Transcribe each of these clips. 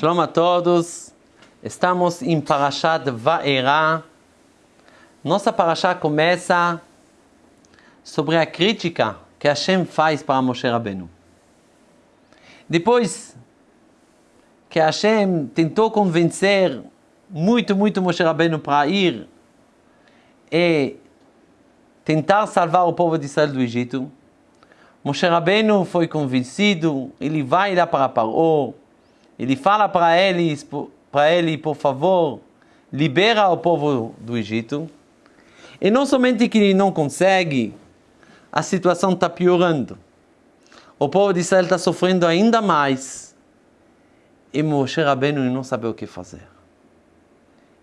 Shalom a todos. Estamos em Parashat Vaera. Nossa Parashat começa sobre a crítica que Hashem faz para Moshe Rabbeinu. Depois que Hashem tentou convencer muito, muito Moshe Rabbeinu para ir e tentar salvar o povo de Israel do Egito, Moshe Rabbeinu foi convencido, ele vai lá para Paró, ele fala para eles, para ele, por favor, libera o povo do Egito. E não somente que ele não consegue, a situação está piorando. O povo de Israel está sofrendo ainda mais. E Moshe Rabbeinu não sabe o que fazer.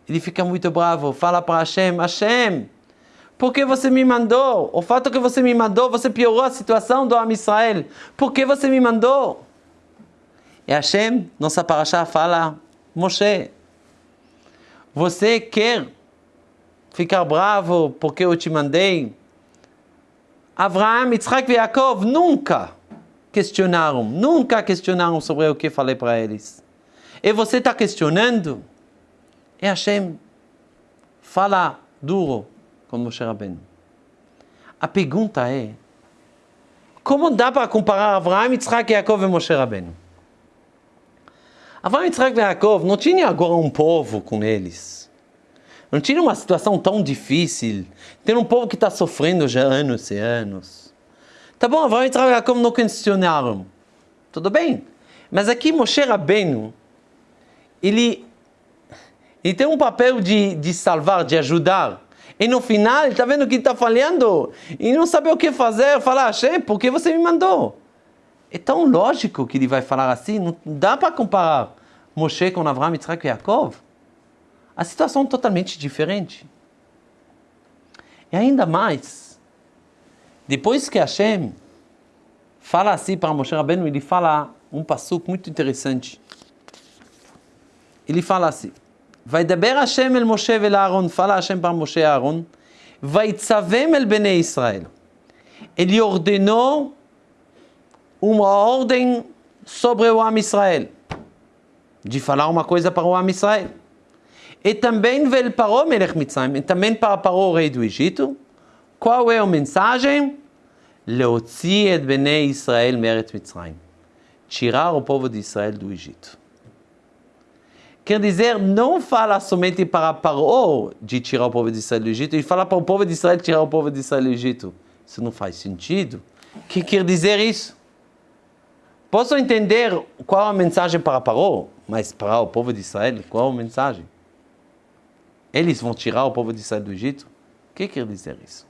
Ele fica muito bravo, fala para Hashem, Hashem, por que você me mandou? O fato que você me mandou, você piorou a situação do Am Israel. Por que você me mandou? E Hashem, nossa paraxá, fala, Moshe, você quer ficar bravo porque eu te mandei? Avraham, Yitzhak e Yaakov nunca questionaram, nunca questionaram sobre o que falei para eles. E você está questionando? E Hashem fala duro com Moshe Rabbeinu. A pergunta é, como dá para comparar Avraham, Yitzhak, Yaakov e Moshe Rabbeinu? Avraham, Yitzhak Yaakov não tinha agora um povo com eles. Não tinha uma situação tão difícil. Tem um povo que está sofrendo já anos e anos. Tá bom, Avraham, Yitzhak Yaakov não questionaram. Tudo bem. Mas aqui Moshe Rabbeinu, ele, ele tem um papel de, de salvar, de ajudar. E no final, está vendo que está falhando e não sabe o que fazer. Fala, Hashem, por que você me mandou? É tão lógico que ele vai falar assim, não dá para comparar Moshe com Avraham, Yitzhak e Yaakov. A situação é totalmente diferente. E ainda mais, depois que Hashem fala assim para Moshe Rabbeinu, ele fala um passo muito interessante. Ele fala assim, Vai Vaidaber Hashem el Moshe el Aaron, fala Hashem para Moshe e Aaron, Vaitzavem el Bnei Israel. Ele ordenou uma ordem sobre o Am Israel, de falar uma coisa para o Am Israel. E também veio para o Melech Mitzrayim, e também para, para o rei do Egito, qual é a mensagem? Leotzi et Bnei Israel meret Mitzrayim. Tirar o povo de Israel do Egito. Quer dizer, não fala somente para Paró de tirar o povo de Israel do Egito, e fala para o povo de Israel tirar o povo de Israel do Egito. Isso não faz sentido. O que quer dizer isso? Posso entender qual a mensagem para Paró, mas para o povo de Israel, qual a mensagem? Eles vão tirar o povo de Israel do Egito? O que quer dizer isso?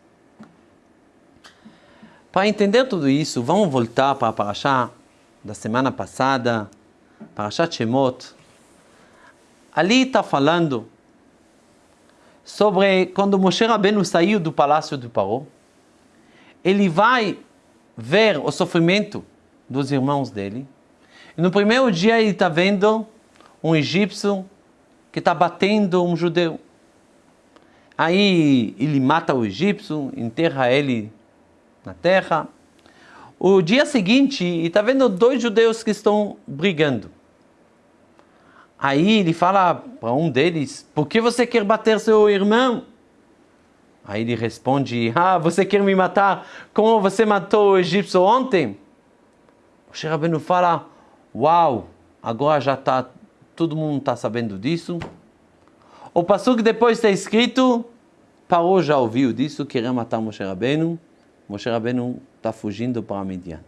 Para entender tudo isso, vamos voltar para a Parashá da semana passada, Parashat Shemot, Ali está falando sobre quando Moshe Rabbeinu saiu do palácio de Paró, ele vai ver o sofrimento dos irmãos dele. E no primeiro dia ele está vendo um egípcio que está batendo um judeu. Aí ele mata o egípcio, enterra ele na terra. O dia seguinte, ele está vendo dois judeus que estão brigando. Aí ele fala para um deles: Por que você quer bater seu irmão? Aí ele responde: Ah, você quer me matar como você matou o egípcio ontem? O Sherabenu fala: Uau, agora já está, todo mundo está sabendo disso. O que depois está escrito: Parou já ouviu disso, queria matar Moshe Rabbeinu. Moshe Rabbeinu está fugindo para Midian.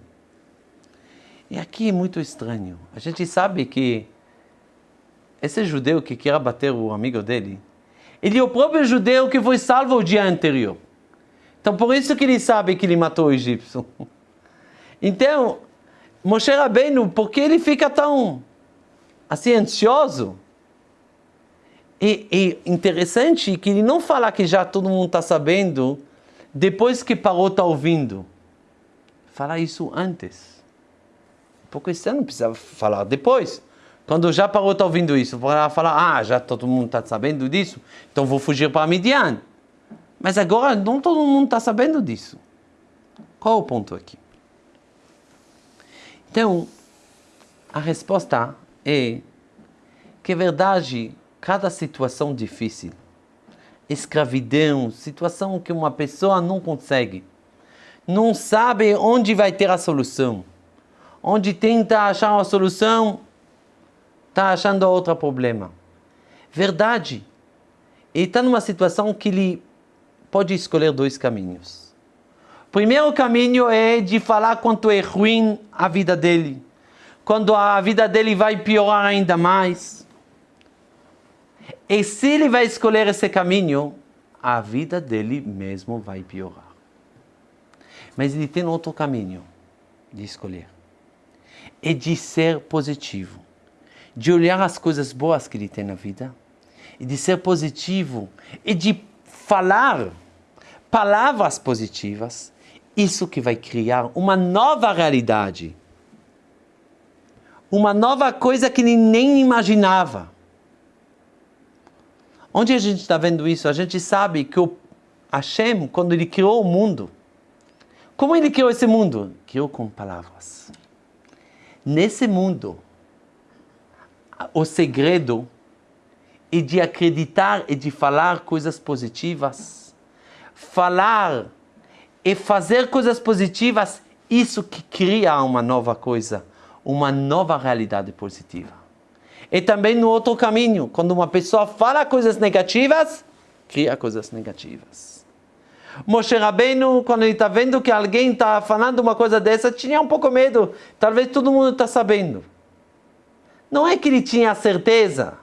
E aqui é muito estranho. A gente sabe que esse judeu que quer bater o amigo dele, ele é o próprio judeu que foi salvo o dia anterior. Então, por isso que ele sabe que ele matou o egípcio. Então, Moshe Rabbeinu, por que ele fica tão assim ansioso? E, e interessante que ele não fala que já todo mundo está sabendo depois que parou está ouvindo. Fala isso antes. Porque você não precisa falar depois. Quando já parou está ouvindo isso, para falar, ah, já todo mundo está sabendo disso, então vou fugir para Midian. Mas agora não todo mundo está sabendo disso. Qual o ponto aqui? Então, a resposta é que é verdade, cada situação difícil, escravidão, situação que uma pessoa não consegue, não sabe onde vai ter a solução, onde tenta achar uma solução, está achando outro problema. Verdade, ele está numa situação que ele pode escolher dois caminhos. Primeiro caminho é de falar quanto é ruim a vida dele, quando a vida dele vai piorar ainda mais. E se ele vai escolher esse caminho, a vida dele mesmo vai piorar. Mas ele tem outro caminho de escolher. É de ser positivo, de olhar as coisas boas que ele tem na vida, e de ser positivo, e de falar palavras positivas, isso que vai criar uma nova realidade. Uma nova coisa que ele nem imaginava. Onde a gente está vendo isso? A gente sabe que o Hashem, quando ele criou o mundo, como ele criou esse mundo? Criou com palavras. Nesse mundo, o segredo é de acreditar e de falar coisas positivas. Falar e fazer coisas positivas, isso que cria uma nova coisa, uma nova realidade positiva. E também no outro caminho, quando uma pessoa fala coisas negativas, cria coisas negativas. Moshe Rabbeinu, quando ele está vendo que alguém está falando uma coisa dessa, tinha um pouco medo. Talvez todo mundo está sabendo. Não é que ele tinha certeza.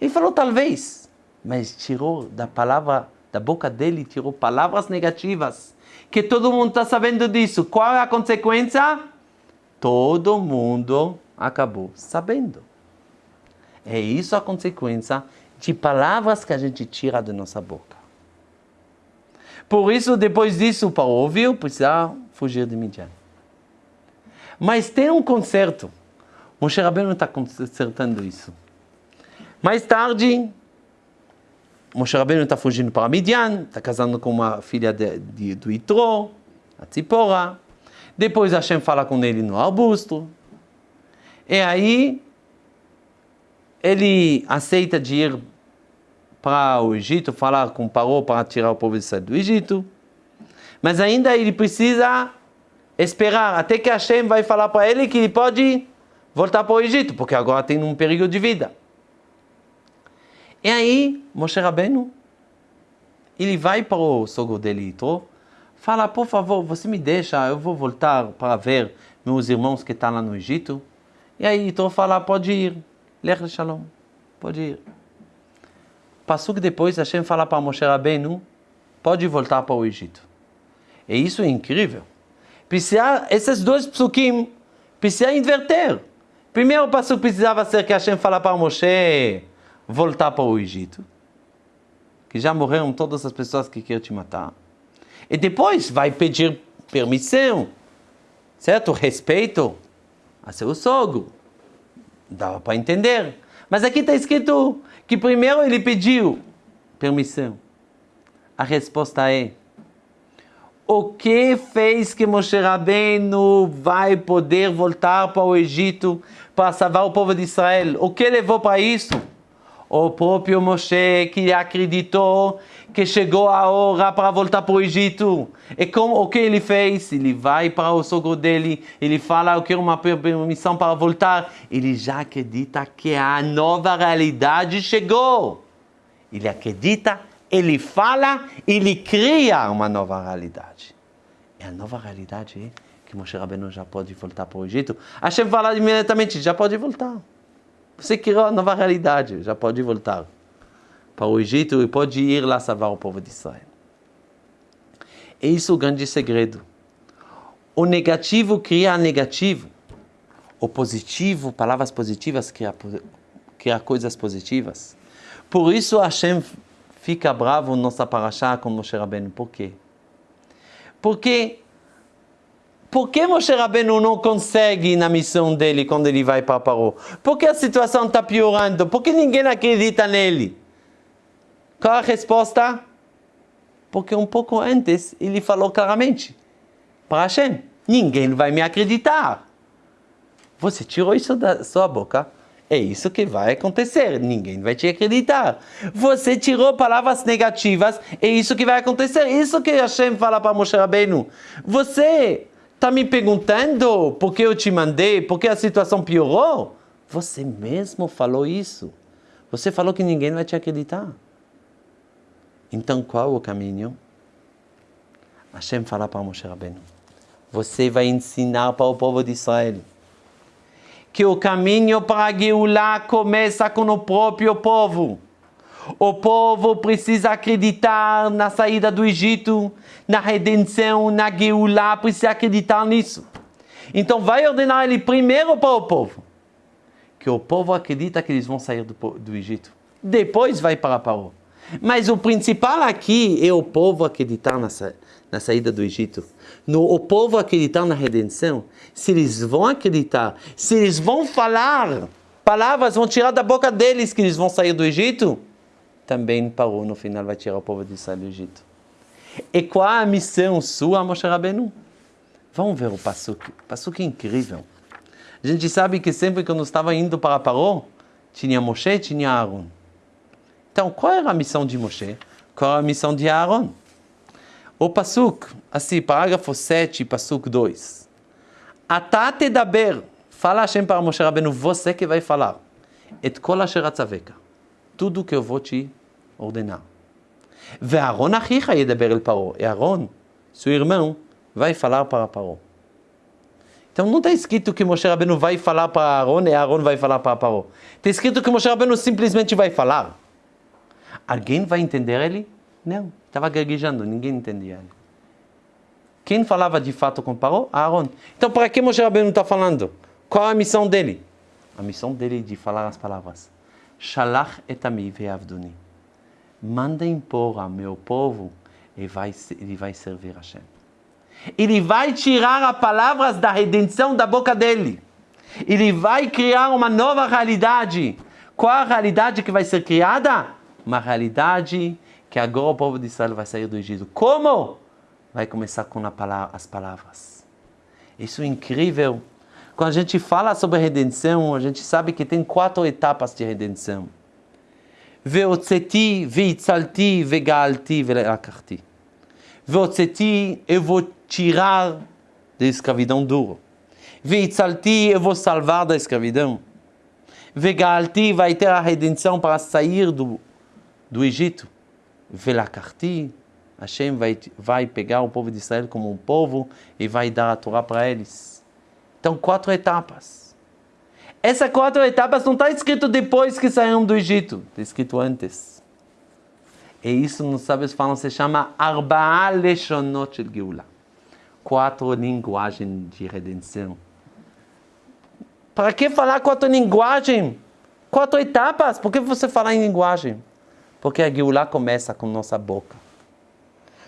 Ele falou talvez, mas tirou da palavra, da boca dele, tirou palavras negativas. Que todo mundo está sabendo disso. Qual é a consequência? Todo mundo acabou sabendo. É isso a consequência de palavras que a gente tira da nossa boca. Por isso, depois disso, para ouvir, precisa fugir de Midian. Mas tem um conserto. Moshe Rabbeinu está consertando isso. Mais tarde, Moshe Rabbeinu está fugindo para Midian, está casando com uma filha de, de, do Itro, a Tzipora. Depois Hashem fala com ele no arbusto. E aí ele aceita de ir para o Egito, falar com Paró para tirar o povo de sair do Egito. Mas ainda ele precisa esperar até que Hashem vai falar para ele que ele pode voltar para o Egito, porque agora tem um perigo de vida. E aí, Moshe Rabbeinu, ele vai para o sogro dele, Yitro, fala, por favor, você me deixa, eu vou voltar para ver meus irmãos que estão lá no Egito. E aí Yitro fala, pode ir, Lech Shalom, pode ir. Passou que depois Hashem fala para Moshe Rabbeinu, pode voltar para o Egito. E isso é incrível. Precisa, esses dois psukim, precisa inverter. Primeiro passo precisava ser que Hashem fala para Moshe voltar para o Egito, que já morreram todas as pessoas que queriam te matar. E depois vai pedir permissão, certo? Respeito a seu sogro. Dava para entender. Mas aqui está escrito que primeiro ele pediu permissão. A resposta é: o que fez que Moshe Rabbeinu vai poder voltar para o Egito para salvar o povo de Israel? O que levou para isso? O próprio Moshe que acreditou que chegou a hora para voltar para o Egito. E como o que ele fez? Ele vai para o sogro dele, ele fala eu quero uma permissão para voltar. Ele já acredita que a nova realidade chegou. Ele acredita, ele fala, ele cria uma nova realidade. E a nova realidade é que Moshe Rabbeinu já pode voltar para o Egito. Hashem fala imediatamente, já pode voltar. Você criou a nova realidade, já pode voltar para o Egito e pode ir lá salvar o povo de Israel. É isso o grande segredo. O negativo cria negativo. O positivo, palavras positivas, cria, cria coisas positivas. Por isso Hashem fica bravo nossa paraxá com Moshe Rabbeinu. Por quê? Porque por que Moshe Rabbeinu não consegue na missão dele quando ele vai para Paró? Por que a situação está piorando? Por que ninguém acredita nele? Qual a resposta? Porque um pouco antes ele falou claramente para Hashem, ninguém vai me acreditar. Você tirou isso da sua boca É isso que vai acontecer. Ninguém vai te acreditar. Você tirou palavras negativas. É isso que vai acontecer. Isso que Hashem fala para Moshe Rabbeinu. Você está me perguntando por que eu te mandei, por que a situação piorou? Você mesmo falou isso. Você falou que ninguém vai te acreditar. Então qual o caminho? Hashem fala para Moshe Rabbeinu. Você vai ensinar para o povo de Israel que o caminho para a Geulah começa com o próprio povo. O povo precisa acreditar na saída do Egito, na redenção, na Geulah, precisa acreditar nisso. Então vai ordenar ele primeiro para o povo. Que o povo acredita que eles vão sair do, do Egito. Depois vai para Paró. Mas o principal aqui é o povo acreditar na, na saída do Egito. No, o povo acreditar na redenção. Se eles vão acreditar, se eles vão falar, palavras vão tirar da boca deles que eles vão sair do Egito, também parou no final, vai tirar o povo de sair do Egito. E qual a missão sua, Moshe Rabbeinu? Vamos ver o Passuk. Passuk é incrível. A gente sabe que sempre que eu estava indo para Paró, tinha Moshe tinha Aaron. Então, qual era a missão de Moshe? Qual era a missão de Aaron? O Passuk, assim, parágrafo 7, Passuk 2. Atate daber, fala Hashem para Moshe Rabbeinu, você que vai falar. Et kol asher tudo que eu vou te ordenar. Ve'aron achicha yedaber el paro. E Aaron, seu irmão, vai falar para Paró. Então não está escrito que Moshe Rabbeinu vai falar para Aaron e Aaron vai falar para Paró. Está escrito que Moshe Rabbeinu simplesmente vai falar. Alguém vai entender ele? Não. Estava gaguejando, ninguém entendia ele. Quem falava de fato com Paró? Aaron. Então para que Moshe Rabbeinu está falando? Qual a missão dele? A missão dele é de falar as palavras. Shalach etami ve'avduni. Manda impor ao meu povo e vai, ele vai servir a Hashem. Ele vai tirar as palavras da redenção da boca dele. Ele vai criar uma nova realidade. Qual a realidade que vai ser criada? Uma realidade que agora o povo de Israel vai sair do Egito. Como? Vai começar com as palavras. Isso é incrível. Quando a gente fala sobre redenção, a gente sabe que tem quatro etapas de redenção. Veitzalti, vegalti, velakachti. Veotzeti, eu vou tirar da escravidão duro. Veitzalti, eu vou salvar da escravidão. Vegalti, vai ter a redenção para sair do, do Egito. Velakarti, Hashem vai, vai pegar o povo de Israel como um povo e vai dar a Torá para eles. Então, quatro etapas. Essas quatro etapas não está escrito depois que saíram do Egito, está escrito antes. E isso, nos sábios falam, se chama Arba'a Leshonot Shel Geula. Quatro linguagens de redenção. Para que falar quatro linguagens? Quatro etapas? Por que você falar em linguagem? Porque a Geulah começa com nossa boca.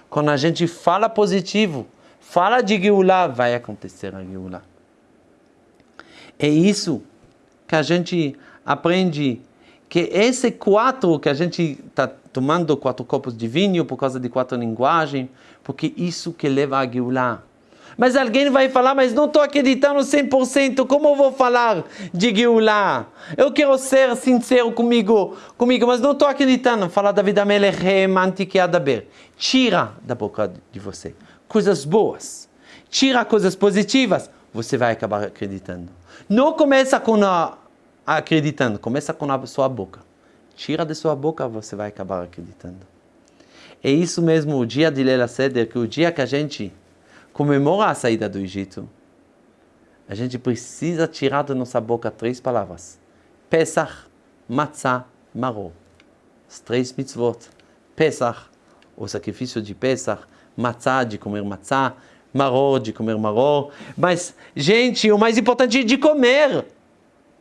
Quando a gente fala positivo, fala de Geulah, vai acontecer a Geulah. É isso que a gente aprende, que esse quatro que a gente está tomando quatro copos de vinho por causa de quatro linguagens, porque isso que leva a Geulah. Mas alguém vai falar, mas não estou acreditando 100%, como eu vou falar de Geulah? Eu quero ser sincero comigo, comigo mas não estou acreditando. Falar da vida Antiquiadaber. Tira da boca de você coisas boas. Tira coisas positivas, você vai acabar acreditando. Não começa com a acreditando, começa com a sua boca. Tira da sua boca, você vai acabar acreditando. É isso mesmo o dia de Lela Seder, que o dia que a gente comemora a saída do Egito, a gente precisa tirar da nossa boca três palavras: Pesach, Matzah, Maror. As três mitzvot. Pesach, o sacrifício de Pesach, Matzah, de comer Matzah, Maror, de comer Maror. Mas, gente, o mais importante é de comer.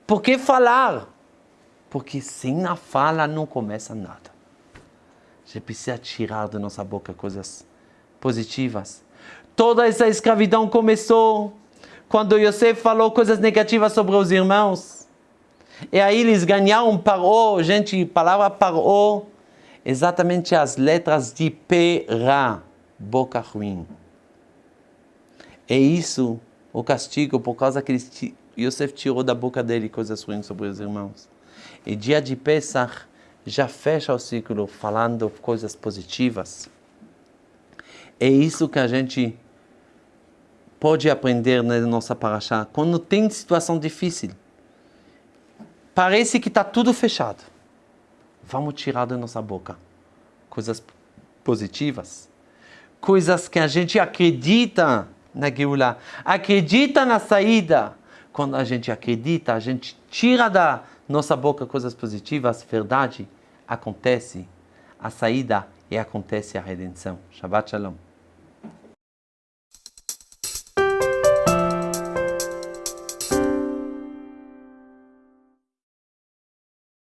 Por que falar? Porque sem a fala não começa nada. A gente precisa tirar da nossa boca coisas positivas Toda essa escravidão começou quando Yosef falou coisas negativas sobre os irmãos. E aí eles ganharam paró, gente, palavra paró, exatamente as letras de Perá, boca ruim. É isso o castigo por causa que eles Yosef tirou da boca dele coisas ruins sobre os irmãos. E dia de Pesach já fecha o ciclo falando coisas positivas. É isso que a gente pode aprender na nossa paraxá. Quando tem situação difícil, parece que está tudo fechado. Vamos tirar da nossa boca coisas positivas, coisas que a gente acredita na Geulah, acredita na saída. Quando a gente acredita, a gente tira da nossa boca coisas positivas, verdade, acontece a saída e acontece a redenção. Shabbat Shalom.